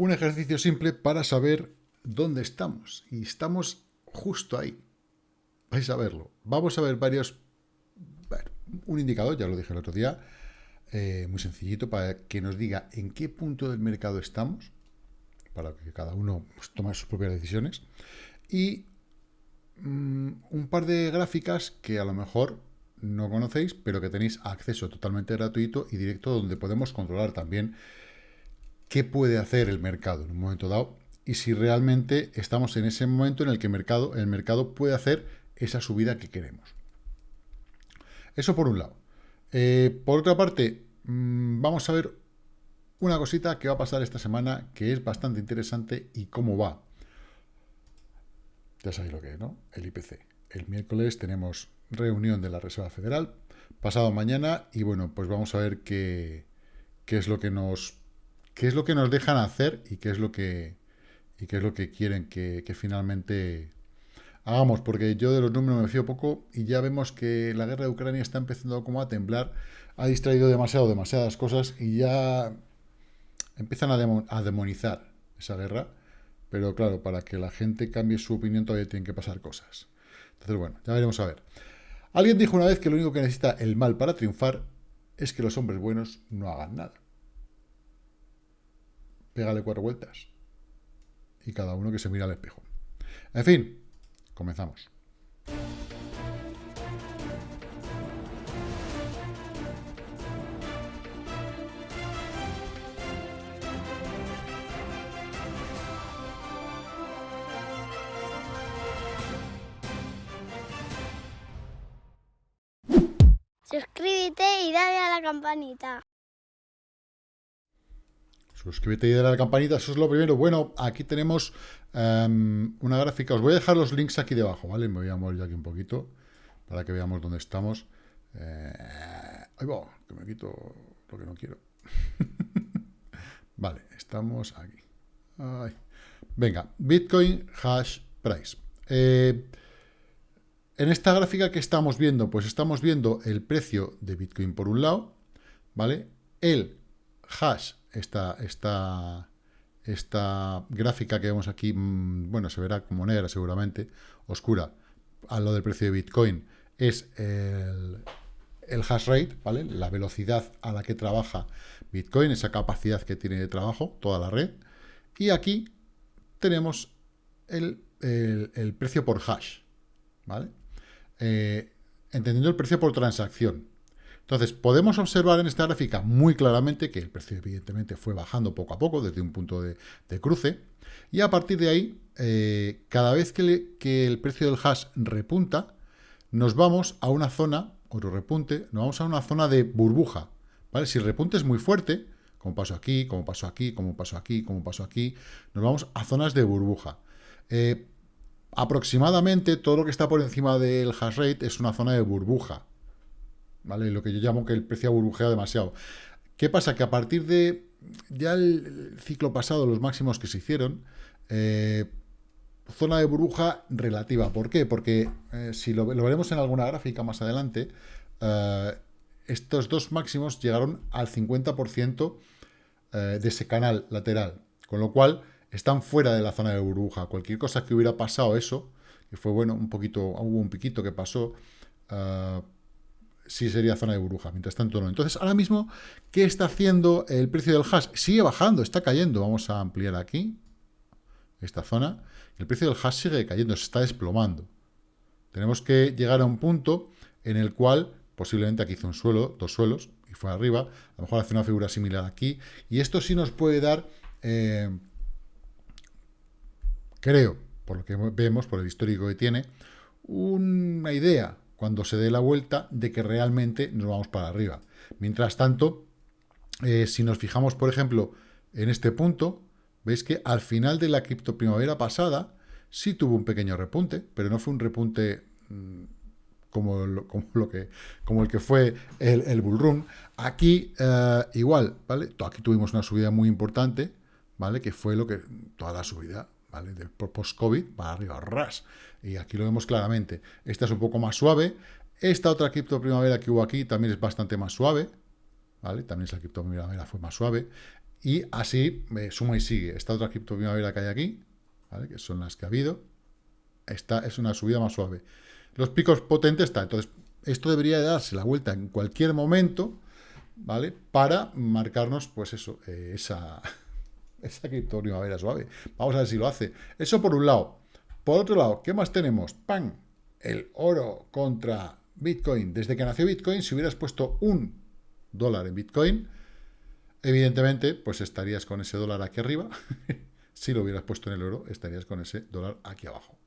un ejercicio simple para saber dónde estamos. Y estamos justo ahí. Vais a verlo. Vamos a ver varios... un indicador, ya lo dije el otro día, eh, muy sencillito, para que nos diga en qué punto del mercado estamos, para que cada uno pues, tome sus propias decisiones, y mm, un par de gráficas que a lo mejor no conocéis, pero que tenéis acceso totalmente gratuito y directo, donde podemos controlar también qué puede hacer el mercado en un momento dado y si realmente estamos en ese momento en el que el mercado, el mercado puede hacer esa subida que queremos. Eso por un lado. Eh, por otra parte, mm, vamos a ver una cosita que va a pasar esta semana que es bastante interesante y cómo va. Ya sabéis lo que es, ¿no? El IPC. El miércoles tenemos reunión de la Reserva Federal, pasado mañana, y bueno, pues vamos a ver qué, qué es lo que nos qué es lo que nos dejan hacer y qué es lo que y qué es lo que quieren que, finalmente hagamos, porque yo de los números me fío poco y ya vemos que la guerra de Ucrania está empezando como a temblar, ha distraído demasiado, demasiadas cosas y ya empiezan a, demonizar esa guerra, pero claro, para que la gente cambie su opinión todavía tienen que pasar cosas. Entonces, bueno, ya veremos a ver. Alguien dijo una vez que lo único que necesita el mal para triunfar es que los hombres buenos no hagan nada. Pégale cuatro vueltas. Y cada uno que se mira al espejo. En fin, comenzamos. Suscríbete y dale a la campanita. Suscríbete y dale a la campanita, eso es lo primero. Bueno, aquí tenemos em, una gráfica. Os voy a dejar los links aquí debajo, ¿vale? Me voy a mover aquí un poquito para que veamos dónde estamos. Eh, ahí va, que me quito lo que no quiero. vale, estamos aquí. Venga, Bitcoin Hash Price. Eh, en esta gráfica que estamos viendo, pues estamos viendo el precio de Bitcoin por un lado, ¿vale? El hash, esta, esta, esta gráfica que vemos aquí, mm, bueno, se verá como negra seguramente, oscura, a lo del precio de Bitcoin, es el, el hash rate, ¿vale? La velocidad a la que trabaja Bitcoin, esa capacidad que tiene de trabajo, toda la red. Y aquí tenemos el, el precio por hash, ¿vale? Eh, entendiendo el precio por transacción. Entonces, podemos observar en esta gráfica muy claramente que el precio evidentemente fue bajando poco a poco desde un punto de, cruce, y a partir de ahí, eh, cada vez que, el precio del hash repunta, nos vamos a una zona, otro repunte, nos vamos a una zona de burbuja, ¿vale? Si el repunte es muy fuerte, como pasó aquí, como pasó aquí, como pasó aquí, como pasó aquí, nos vamos a zonas de burbuja. Eh, aproximadamente todo lo que está por encima del hash rate es una zona de burbuja. ¿Vale? Lo que yo llamo que el precio ha burbujeado demasiado. ¿Qué pasa? Que a partir de ya el ciclo pasado, los máximos que se hicieron, eh, zona de burbuja relativa. ¿Por qué? Porque eh, si lo, veremos en alguna gráfica más adelante, eh, estos dos máximos llegaron al 50% de ese canal lateral. Con lo cual, están fuera de la zona de burbuja. Cualquier cosa que hubiera pasado eso, que fue bueno, un poquito, hubo un piquito que pasó, sí sería zona de burbuja, mientras tanto no. Entonces, ahora mismo, ¿qué está haciendo el precio del hash? Sigue bajando, está cayendo. Vamos a ampliar aquí, esta zona. El precio del hash sigue cayendo, se está desplomando. Tenemos que llegar a un punto en el cual, posiblemente aquí hizo un suelo, dos suelos, y fue arriba, a lo mejor hace una figura similar aquí, y esto sí nos puede dar... Eh, creo, por lo que vemos, por el histórico que tiene, una idea cuando se dé la vuelta de que realmente nos vamos para arriba. Mientras tanto, eh, si nos fijamos, por ejemplo, en este punto, veis que al final de la cripto primavera pasada sí tuvo un pequeño repunte, pero no fue un repunte mm, como, lo, que, como el que fue el, bull run. Aquí eh, igual, ¿vale? Aquí tuvimos una subida muy importante, ¿vale? Que fue lo que toda la subida ¿vale? post-COVID, para arriba, ras. Y aquí lo vemos claramente. Esta es un poco más suave. Esta otra cripto primavera que hubo aquí también es bastante más suave, ¿vale? También esa cripto primavera fue más suave. Y así, me suma y sigue. Esta otra cripto primavera que hay aquí, ¿vale? que son las que ha habido, esta es una subida más suave. Los picos potentes están. Entonces, esto debería darse la vuelta en cualquier momento, ¿vale? Para marcarnos, pues eso, eh, esa, esa cripto primavera suave. Vamos a ver si lo hace. Eso por un lado. Por otro lado, ¿qué más tenemos? ¡Pam! El oro contra Bitcoin. Desde que nació Bitcoin, si hubieras puesto un dólar en Bitcoin, evidentemente, pues estarías con ese dólar aquí arriba. si lo hubieras puesto en el oro, estarías con ese dólar aquí abajo.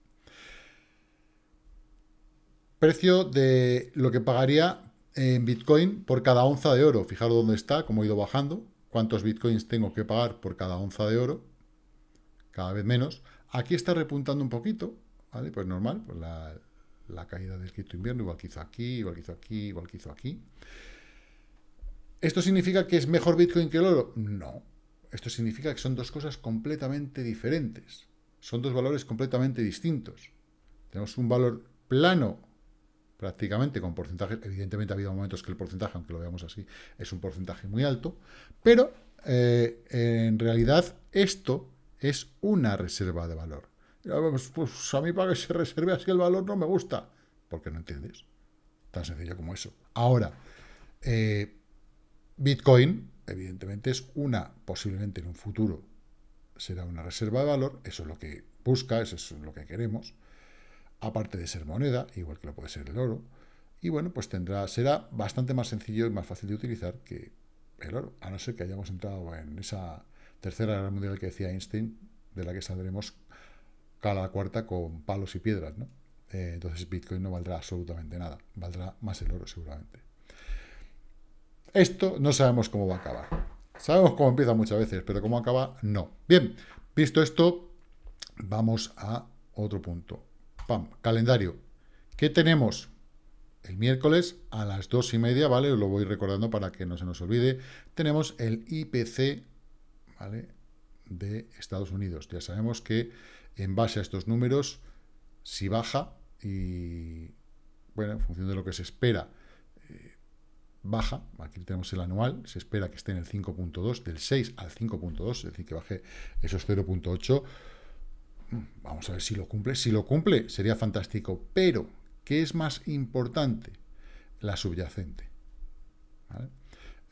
Precio de lo que pagaría en Bitcoin por cada onza de oro. Fijaros dónde está, cómo ha ido bajando. Cuántos Bitcoins tengo que pagar por cada onza de oro. Cada vez menos. Aquí está repuntando un poquito, ¿vale? Pues normal, pues la, caída del quinto invierno, igual que hizo aquí, igual que hizo aquí, igual que hizo aquí. ¿Esto significa que es mejor Bitcoin que el oro? No. Esto significa que son dos cosas completamente diferentes. Son dos valores completamente distintos. Tenemos un valor plano, prácticamente con porcentaje. Evidentemente ha habido momentos que el porcentaje, aunque lo veamos así, es un porcentaje muy alto. Pero eh, en realidad esto es una reserva de valor. Pues, pues a mí para que se reserve así el valor no me gusta. Porque no entiendes. Tan sencillo como eso. Ahora, eh, Bitcoin, evidentemente, es una, posiblemente en un futuro, será una reserva de valor, eso es lo que busca, eso es lo que queremos, aparte de ser moneda, igual que lo puede ser el oro, y bueno, pues tendrá, será bastante más sencillo y más fácil de utilizar que el oro, a no ser que hayamos entrado en esa tercera guerra mundial que decía Einstein, de la que saldremos cada cuarta con palos y piedras, ¿no? Eh, entonces Bitcoin no valdrá absolutamente nada, valdrá más el oro seguramente. Esto no sabemos cómo va a acabar. Sabemos cómo empieza muchas veces, pero cómo acaba, no. Bien, visto esto, vamos a otro punto. Calendario. ¿Qué tenemos? El miércoles a las dos y media, ¿vale? Os lo voy recordando para que no se nos olvide. Tenemos el IPC, ¿vale? De Estados Unidos. Ya sabemos que en base a estos números, si baja y, bueno, en función de lo que se espera, baja, aquí tenemos el anual, se espera que esté en el 5.2, del 6 al 5.2, es decir, que baje esos 0.8, vamos a ver si lo cumple, si lo cumple sería fantástico, pero, ¿qué es más importante? La subyacente.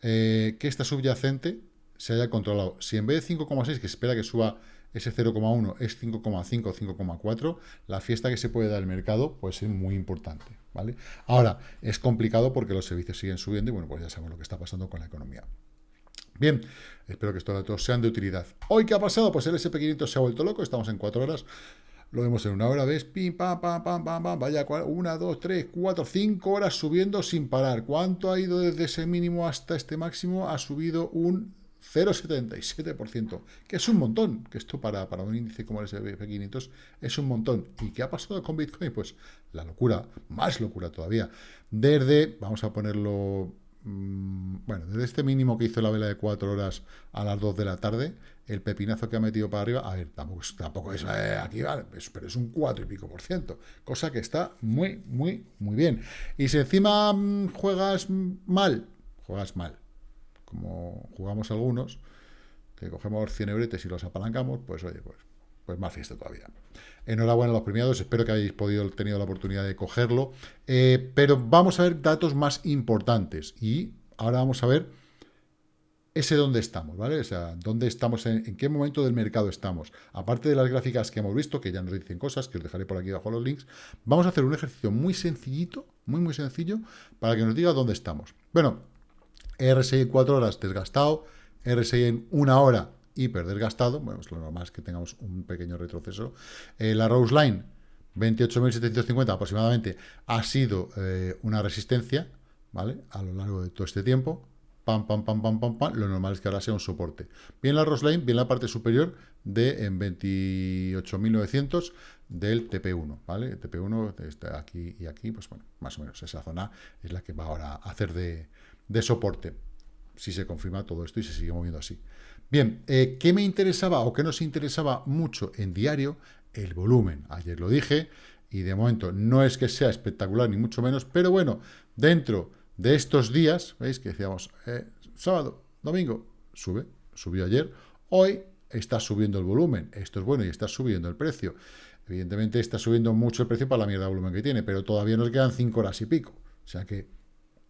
Eh, que esta subyacente se haya controlado. Si en vez de 5,6, que espera que suba ese 0,1 es 5,5 o 5,4, la fiesta que se puede dar al mercado puede ser muy importante. ¿vale? Ahora, es complicado porque los servicios siguen subiendo y bueno, pues ya sabemos lo que está pasando con la economía. Bien, espero que estos datos sean de utilidad. ¿Hoy qué ha pasado? Pues el SP500 se ha vuelto loco, estamos en 4 horas, lo vemos en una hora, ¿ves? Pim, pam, pam, pam, pam, pam, vaya, una, dos, tres, cuatro, cinco horas subiendo sin parar. ¿Cuánto ha ido desde ese mínimo hasta este máximo? Ha subido un 0,77%, que es un montón, que esto para, para un índice como el S&P 500 es un montón. ¿Y qué ha pasado con Bitcoin? Pues la locura, más locura todavía. Desde, vamos a ponerlo, bueno, desde este mínimo que hizo la vela de 4 horas a las 2 de la tarde, el pepinazo que ha metido para arriba, a ver, tampoco, tampoco es eh, aquí, vale, pero es un 4 y pico por ciento, cosa que está muy, muy, muy bien. Y si encima mm, juegas mal, juegas mal como jugamos algunos, que cogemos 100 euretes y los apalancamos, pues oye, pues, pues más fiesta todavía. Enhorabuena a los premiados, espero que hayáis podido tenido la oportunidad de cogerlo. Eh, pero vamos a ver datos más importantes y ahora vamos a ver ese dónde estamos, ¿vale? O sea, dónde estamos, en, qué momento del mercado estamos. Aparte de las gráficas que hemos visto, que ya nos dicen cosas, que os dejaré por aquí abajo los links, vamos a hacer un ejercicio muy sencillito, muy, muy sencillo, para que nos diga dónde estamos. Bueno, RSI en 4 horas desgastado, RSI en una hora hiper desgastado, bueno, pues lo normal es que tengamos un pequeño retroceso. Eh, la Rose Line, 28.750 aproximadamente, ha sido eh, una resistencia, ¿vale? A lo largo de todo este tiempo. Pam, pam, pam, pam, pam, pam. Lo normal es que ahora sea un soporte. Bien la Rose Line, bien la parte superior de en 28.900 del TP1, ¿vale? El TP1 está aquí y aquí, pues bueno, más o menos esa zona es la que va ahora a hacer de, de soporte, si se confirma todo esto y se sigue moviendo así. Bien, eh, ¿qué me interesaba o qué nos interesaba mucho en diario? El volumen. Ayer lo dije y de momento no es que sea espectacular ni mucho menos, pero bueno, dentro de estos días, ¿veis que decíamos eh, sábado, domingo, sube, subió ayer, hoy está subiendo el volumen, esto es bueno y está subiendo el precio. Evidentemente está subiendo mucho el precio para la mierda de volumen que tiene, pero todavía nos quedan 5 horas y pico. O sea que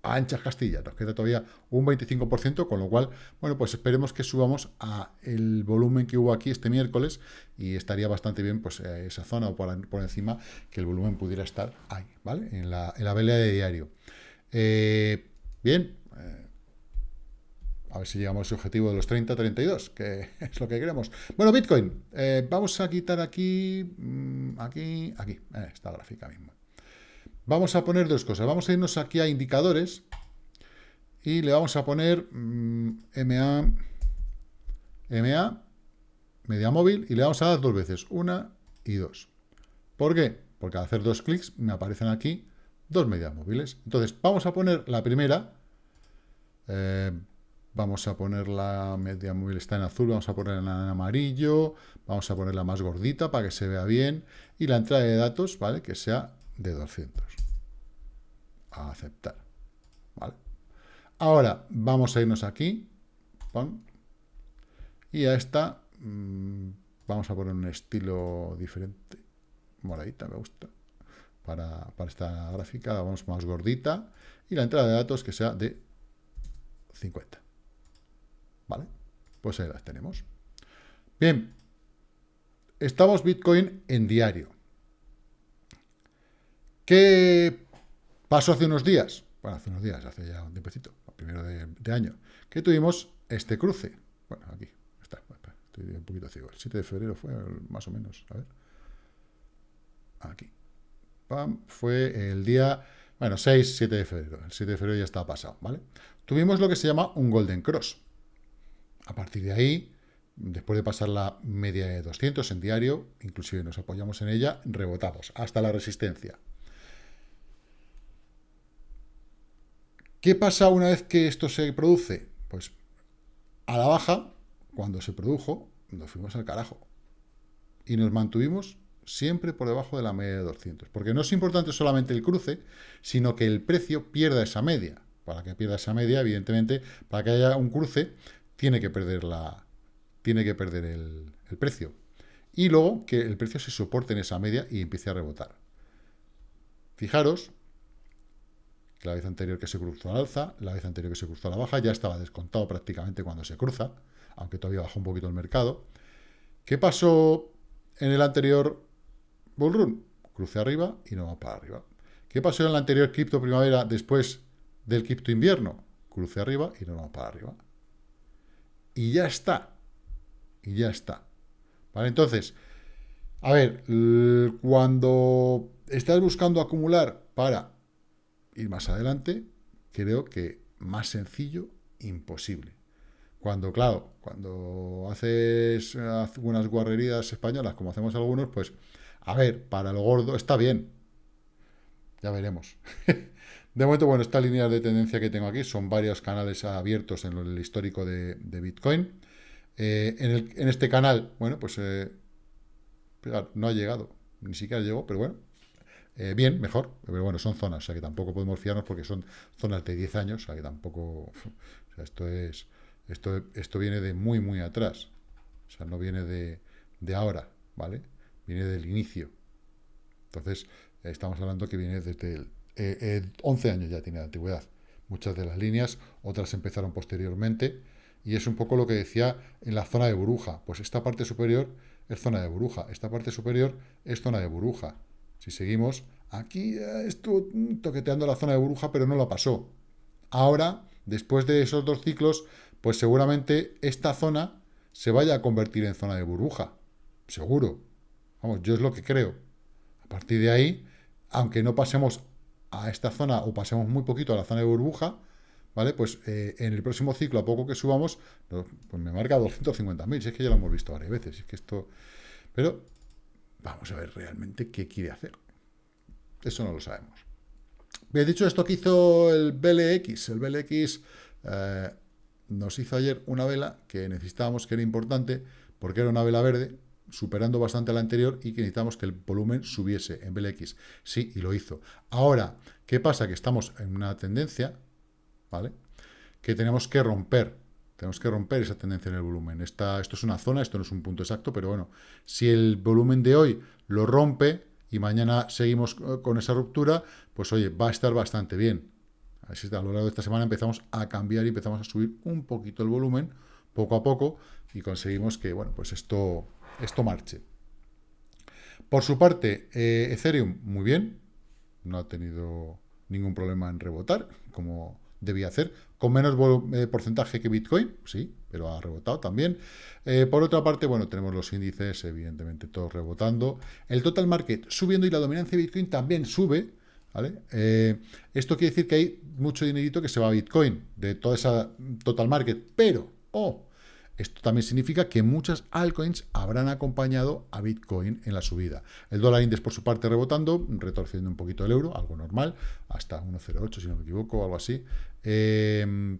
a anchas Castilla nos queda todavía un 25%, con lo cual, bueno, pues esperemos que subamos a el volumen que hubo aquí este miércoles y estaría bastante bien pues eh, esa zona o por, encima que el volumen pudiera estar ahí, ¿vale? En la, en la vela de diario. Eh, bien, eh, a ver si llegamos a objetivo de los 30, 32, que es lo que queremos. Bueno, Bitcoin, vamos a quitar aquí, mm, aquí, aquí, esta gráfica mismo. Vamos a poner dos cosas. Vamos a irnos aquí a indicadores y le vamos a poner MA, mm, MA, media móvil, y le vamos a dar dos veces, una y dos. ¿Por qué? Porque al hacer dos clics me aparecen aquí dos medias móviles. Entonces, vamos a poner la primera, eh, vamos a poner la media móvil, está en azul, vamos a ponerla en amarillo, vamos a ponerla más gordita para que se vea bien, y la entrada de datos, ¿vale? Que sea de 200. A aceptar, ¿vale? Ahora, vamos a irnos aquí, y a esta mm, vamos a poner un estilo diferente, moradita, me gusta, para, para esta gráfica, vamos más gordita, y la entrada de datos que sea de 50. ¿Vale? Pues ahí las tenemos. Bien, estamos Bitcoin en diario. ¿Qué pasó hace unos días? Bueno, hace unos días, hace ya un tiempecito, primero de, año, que tuvimos este cruce. Bueno, aquí está, estoy un poquito ciego. El 7 de febrero fue más o menos, a ver. Aquí. Pam, fue el día, bueno, 6, 7 de febrero. El 7 de febrero ya estaba pasado, ¿vale? Tuvimos lo que se llama un Golden Cross. A partir de ahí, después de pasar la media de 200 en diario, inclusive nos apoyamos en ella, rebotamos hasta la resistencia. ¿Qué pasa una vez que esto se produce? Pues a la baja, cuando se produjo, nos fuimos al carajo. Y nos mantuvimos siempre por debajo de la media de 200. Porque no es importante solamente el cruce, sino que el precio pierda esa media. Para que pierda esa media, evidentemente, para que haya un cruce, tiene que perder, la, tiene que perder el, precio. Y luego que el precio se soporte en esa media y empiece a rebotar. Fijaros la vez anterior que se cruzó al alza, la vez anterior que se cruzó a la baja, ya estaba descontado prácticamente cuando se cruza, aunque todavía bajó un poquito el mercado. ¿Qué pasó en el anterior bull run? Cruce arriba y no va para arriba. ¿Qué pasó en el anterior cripto primavera después del cripto invierno? Cruce arriba y no va para arriba y ya está. Y ya está. ¿Vale? Entonces, a ver, cuando estás buscando acumular para ir más adelante, creo que más sencillo, imposible. Cuando, claro, cuando haces algunas guarrerías españolas, como hacemos algunos, pues, a ver, para lo gordo está bien. Ya veremos. De momento, bueno, estas líneas de tendencia que tengo aquí son varios canales abiertos en el histórico de, Bitcoin. Eh, en, este canal, bueno, pues eh, no ha llegado, ni siquiera llegó, pero bueno, eh, bien, mejor, pero bueno, son zonas, o sea que tampoco podemos fiarnos porque son zonas de 10 años, o sea que tampoco, o sea, esto es, esto, esto viene de muy, muy atrás, o sea, no viene de, de ahora, ¿vale? Viene del inicio. Entonces, estamos hablando que viene desde el 11 eh, años ya tiene de antigüedad. Muchas de las líneas, otras empezaron posteriormente, y es un poco lo que decía en la zona de burbuja. Pues esta parte superior es zona de burbuja, esta parte superior es zona de burbuja. Si seguimos, aquí eh, estuvo toqueteando la zona de burbuja, pero no la pasó. Ahora, después de esos dos ciclos, pues seguramente esta zona se vaya a convertir en zona de burbuja. Seguro. Vamos, yo es lo que creo. A partir de ahí, aunque no pasemos a esta zona o pasemos muy poquito a la zona de burbuja, ¿vale? Pues eh, en el próximo ciclo, a poco que subamos, pues me marca 250.000, si es que ya lo hemos visto varias veces, es que esto... Pero vamos a ver realmente qué quiere hacer. Eso no lo sabemos. Bien, dicho esto que hizo el BLX, el BLX eh, nos hizo ayer una vela que necesitábamos, que era importante, porque era una vela verde, superando bastante a la anterior y que necesitamos que el volumen subiese en BLX. Sí, y lo hizo. Ahora, ¿qué pasa? Que estamos en una tendencia, ¿vale? Que tenemos que romper. Tenemos que romper esa tendencia en el volumen. esto es una zona, esto no es un punto exacto, pero bueno, si el volumen de hoy lo rompe y mañana seguimos con esa ruptura, pues oye, va a estar bastante bien. Así a lo largo de esta semana empezamos a cambiar y empezamos a subir un poquito el volumen, poco a poco, y conseguimos que, bueno, pues esto, esto marche. Por su parte, eh, Ethereum, muy bien, no ha tenido ningún problema en rebotar, como debía hacer, con menos eh, porcentaje que Bitcoin, sí, pero ha rebotado también. Eh, por otra parte, bueno, tenemos los índices, evidentemente, todos rebotando. El total market subiendo y la dominancia de Bitcoin también sube, ¿vale? Eh, esto quiere decir que hay mucho dinerito que se va a Bitcoin, de toda esa total market, pero, oh, esto también significa que muchas altcoins habrán acompañado a Bitcoin en la subida. El dólar index, por su parte, rebotando, retorciendo un poquito el euro, algo normal, hasta 1,08 si no me equivoco, algo así. Eh,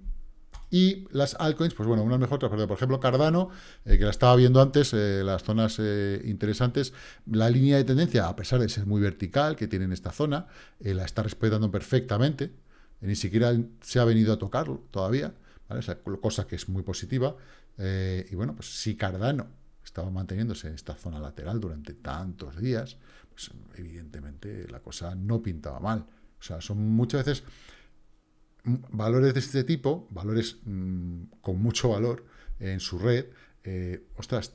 y las altcoins, pues bueno, unas mejor, otras Por ejemplo, Cardano, eh, que la estaba viendo antes, eh, las zonas interesantes, la línea de tendencia, a pesar de ser muy vertical, que tiene en esta zona, la está respetando perfectamente. ni siquiera se ha venido a tocarlo todavía, cosa que es muy positiva. Eh, y bueno, pues si Cardano estaba manteniéndose en esta zona lateral durante tantos días, pues evidentemente la cosa no pintaba mal. O sea, son muchas veces valores de este tipo, valores mm, con mucho valor en su red, eh, ostras,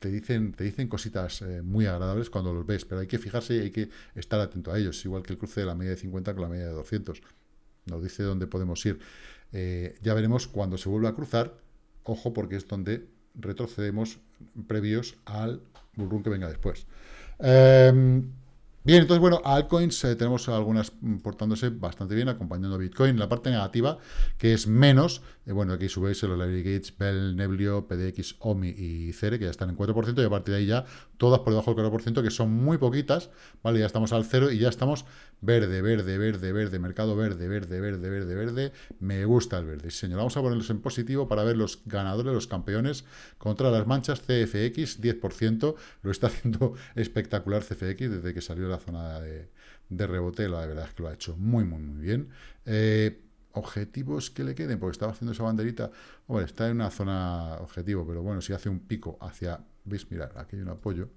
te dicen, te dicen cositas eh, muy agradables cuando los ves, pero hay que fijarse y hay que estar atento a ellos, igual que el cruce de la media de 50 con la media de 200. Nos dice dónde podemos ir. ya veremos cuando se vuelva a cruzar, ojo porque es donde retrocedemos previos al bullrun que venga después. Em, Bien, entonces, bueno, altcoins eh, tenemos algunas portándose bastante bien, acompañando a Bitcoin. La parte negativa, que es menos, eh, bueno, aquí subéis los Larry Gates, Bell, Neblio, PDX, OMI y Cere, que ya están en 4%, y a partir de ahí ya todas por debajo del 4%, que son muy poquitas, ¿vale? Ya estamos al cero y ya estamos verde, verde, verde, verde, mercado verde, verde, verde, verde, verde. Me gusta el verde, señor. Vamos a ponerlos en positivo para ver los ganadores, los campeones contra las manchas CFX, 10%. Lo está haciendo espectacular CFX desde que salió la zona de, rebote, la verdad es que lo ha hecho muy, muy, muy bien. Eh, objetivos que le queden, porque estaba haciendo esa banderita, bueno, está en una zona objetivo, pero bueno, si hace un pico hacia, veis, mirar, aquí hay un apoyo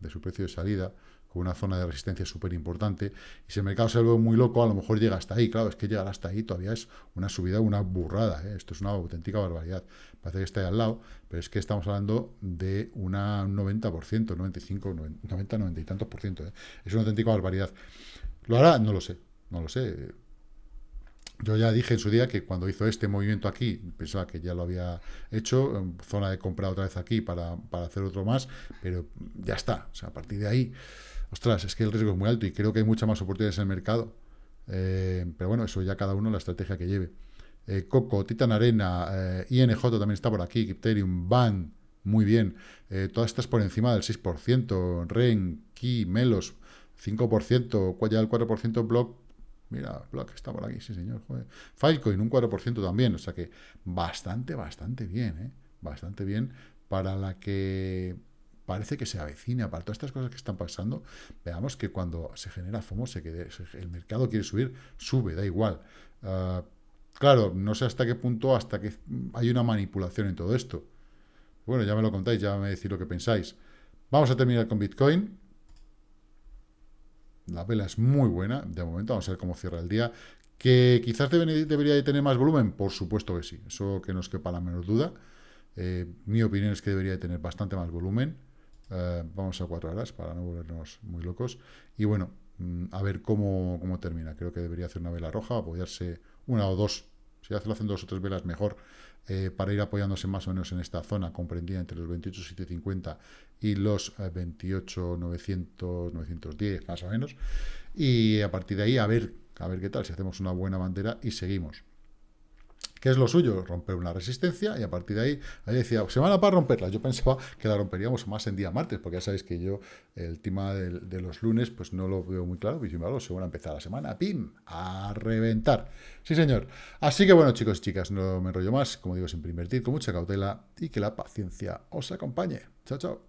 de su precio de salida, con una zona de resistencia súper importante, y si el mercado se vuelve muy loco, a lo mejor llega hasta ahí, claro, es que llegar hasta ahí todavía es una subida, una burrada, ¿eh? esto es una auténtica barbaridad, parece que está ahí al lado, pero es que estamos hablando de una, un 90%, 95, 90, 90 y tantos por ciento, ¿eh? es una auténtica barbaridad. ¿Lo hará? No lo sé, no lo sé. Yo ya dije en su día que cuando hizo este movimiento aquí, pensaba que ya lo había hecho, zona de compra otra vez aquí para, para hacer otro más, pero ya está, o sea, a partir de ahí ostras, es que el riesgo es muy alto y creo que hay muchas más oportunidades en el mercado. Eh, pero bueno, eso ya cada uno la estrategia que lleve. Eh, Coco, Titan Arena, eh, INJ también está por aquí, Ethereum, BAN, muy bien. todas estas por encima del 6%, REN, Ki, Melos, 5%, ya el 4% Block, mira, Block está por aquí, sí señor, joder. Filecoin, un 4% también, o sea que bastante, bastante bien, bastante bien para la que parece que se avecina para todas estas cosas que están pasando, veamos que cuando se genera FOMO, se quede, el mercado quiere subir, sube, da igual. Ah, claro, no sé hasta qué punto, hasta que hay una manipulación en todo esto. Bueno, ya me lo contáis, ya me decís lo que pensáis. Vamos a terminar con Bitcoin. La vela es muy buena, de momento, vamos a ver cómo cierra el día. ¿Que quizás debería de tener más volumen? Por supuesto que sí, eso que nos quepa la menor duda. Eh, mi opinión es que debería de tener bastante más volumen. Eh, vamos a cuatro horas para no volvernos muy locos. Y bueno, mm, a ver cómo, termina. Creo que debería hacer una vela roja, apoyarse una o dos. Si hace, lo hacen dos o tres velas, mejor. Eh, para ir apoyándose más o menos en esta zona comprendida entre los 28.750 y los 28.900, eh, 910 más o menos. Y a partir de ahí a ver, a ver qué tal, si hacemos una buena bandera y seguimos. ¿Qué es lo suyo? Romper una resistencia y a partir de ahí, ahí decía, semana para romperla. Yo pensaba que la romperíamos más en día martes, porque ya sabéis que yo el tema de, los lunes pues no lo veo muy claro, y sin embargo, según empezar la semana, ¡pim! A reventar. Sí, señor. Así que bueno, chicos y chicas, no me enrollo más. Como digo, siempre invertir con mucha cautela y que la paciencia os acompañe. Chao, chao.